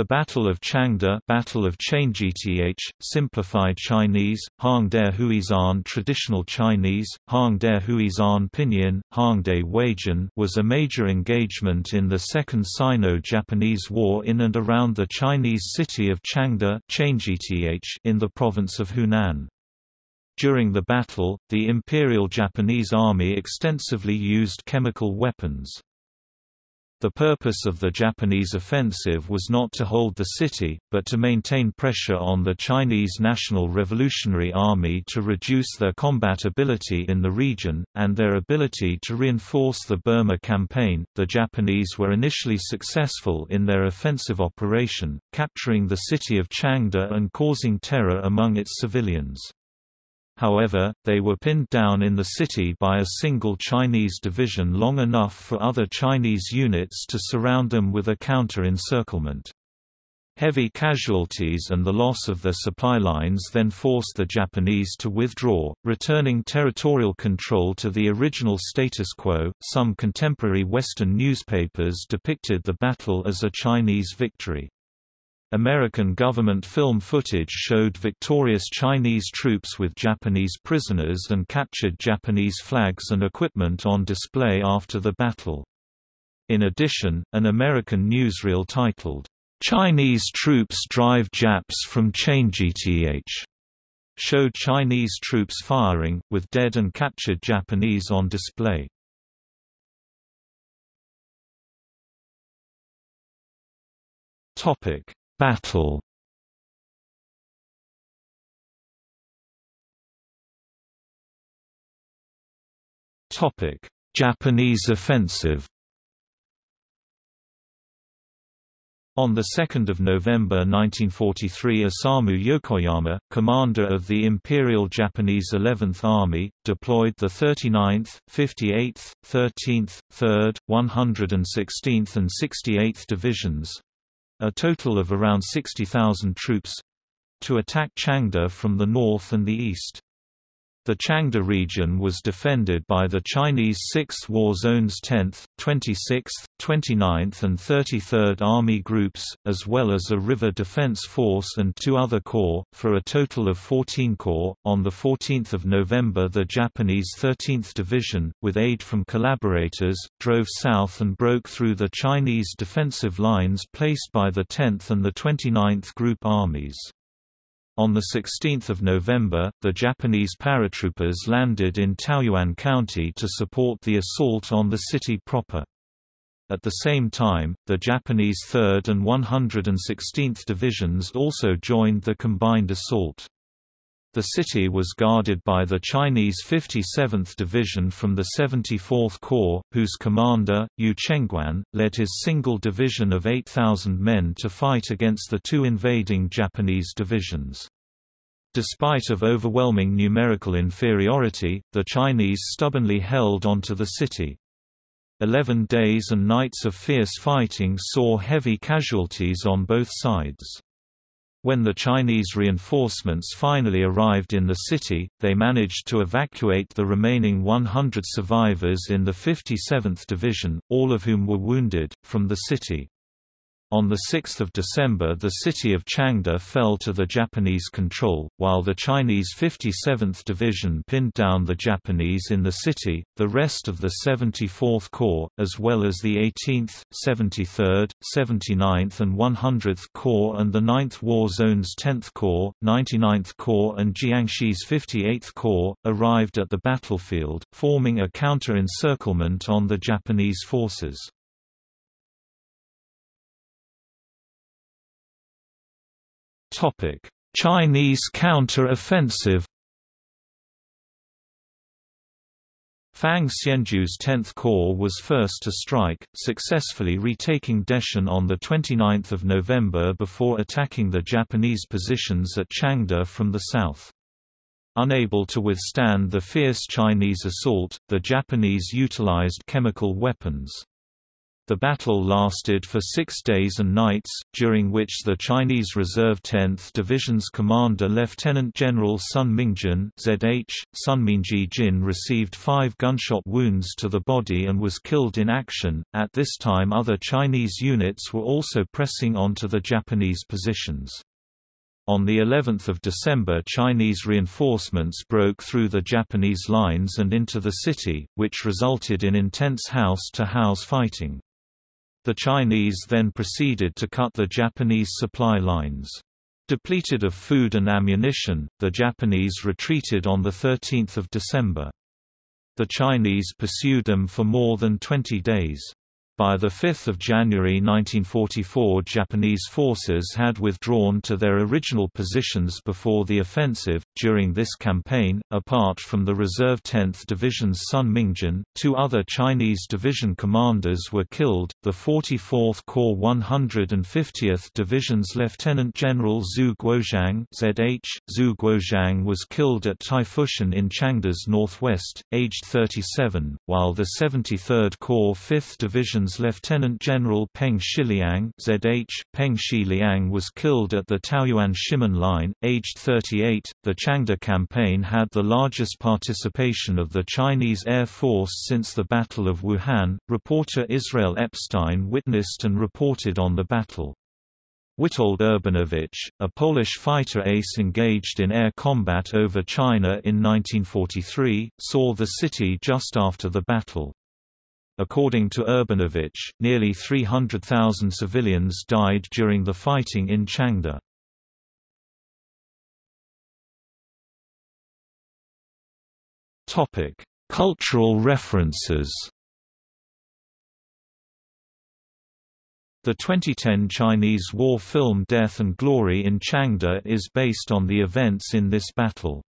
The Battle of Changde Battle of Changteh, simplified Chinese, Hangde Huizan Traditional Chinese, Hangde Huizan Pinyin, Hangde Weijin was a major engagement in the Second Sino-Japanese War in and around the Chinese city of Changde in the province of Hunan. During the battle, the Imperial Japanese Army extensively used chemical weapons. The purpose of the Japanese offensive was not to hold the city, but to maintain pressure on the Chinese National Revolutionary Army to reduce their combat ability in the region, and their ability to reinforce the Burma campaign. The Japanese were initially successful in their offensive operation, capturing the city of Changde and causing terror among its civilians. However, they were pinned down in the city by a single Chinese division long enough for other Chinese units to surround them with a counter-encirclement. Heavy casualties and the loss of their supply lines then forced the Japanese to withdraw, returning territorial control to the original status quo. Some contemporary Western newspapers depicted the battle as a Chinese victory. American government film footage showed victorious Chinese troops with Japanese prisoners and captured Japanese flags and equipment on display after the battle. In addition, an American newsreel titled, "'Chinese Troops Drive Japs from Changteh' showed Chinese troops firing, with dead and captured Japanese on display. Topic Battle Topic: Japanese offensive. On 2 November 1943 Isamu Yokoyama, commander of the Imperial Japanese 11th Army, deployed the 39th, 58th, 13th, 3rd, 116th and 68th Divisions, a total of around 60,000 troops to attack Changde from the north and the east. The Changde region was defended by the Chinese 6th War Zone's 10th, 26th, 29th and 33rd Army Groups, as well as a river defense force and two other corps, for a total of 14 corps. On 14 November the Japanese 13th Division, with aid from collaborators, drove south and broke through the Chinese defensive lines placed by the 10th and the 29th Group armies. On 16 November, the Japanese paratroopers landed in Taoyuan County to support the assault on the city proper. At the same time, the Japanese 3rd and 116th Divisions also joined the combined assault. The city was guarded by the Chinese 57th Division from the 74th Corps, whose commander, Yu Chengwan, led his single division of 8,000 men to fight against the two invading Japanese divisions. Despite of overwhelming numerical inferiority, the Chinese stubbornly held onto the city. Eleven days and nights of fierce fighting saw heavy casualties on both sides. When the Chinese reinforcements finally arrived in the city, they managed to evacuate the remaining 100 survivors in the 57th Division, all of whom were wounded, from the city. On 6 December the city of Changde fell to the Japanese control, while the Chinese 57th Division pinned down the Japanese in the city. The rest of the 74th Corps, as well as the 18th, 73rd, 79th and 100th Corps and the 9th War Zone's 10th Corps, 99th Corps and Jiangxi's 58th Corps, arrived at the battlefield, forming a counter-encirclement on the Japanese forces. Topic: Chinese counter-offensive. Fang Xianjue's 10th Corps was first to strike, successfully retaking Deshan on 29 November before attacking the Japanese positions at Changde from the south. Unable to withstand the fierce Chinese assault, the Japanese utilized chemical weapons. The battle lasted for six days and nights, during which the Chinese Reserve 10th Division's commander Lieutenant General Sun Mingjin ZH, Sunminji Jin received five gunshot wounds to the body and was killed in action. At this time other Chinese units were also pressing onto the Japanese positions. On the 11th of December Chinese reinforcements broke through the Japanese lines and into the city, which resulted in intense house-to-house -house fighting. The Chinese then proceeded to cut the Japanese supply lines. Depleted of food and ammunition, the Japanese retreated on 13 December. The Chinese pursued them for more than 20 days. By 5 January 1944 Japanese forces had withdrawn to their original positions before the offensive. During this campaign, apart from the reserve 10th Division's Sun Mingjin, two other Chinese division commanders were killed, the 44th Corps 150th Division's Lieutenant General Xu Guozhang ZH. Xu Guozhang was killed at Taifushan in Changde's northwest, aged 37, while the 73rd Corps 5th Division's Lieutenant General Peng Shiliang ZH, Peng Shiliang was killed at the Taoyuan Shimen Line, aged 38. The Changde campaign had the largest participation of the Chinese Air Force since the Battle of Wuhan. Reporter Israel Epstein witnessed and reported on the battle. Witold Urbanowicz, a Polish fighter ace engaged in air combat over China in 1943, saw the city just after the battle. According to Urbanowicz, nearly 300,000 civilians died during the fighting in Changde. Cultural references The 2010 Chinese war film Death and Glory in Changde is based on the events in this battle.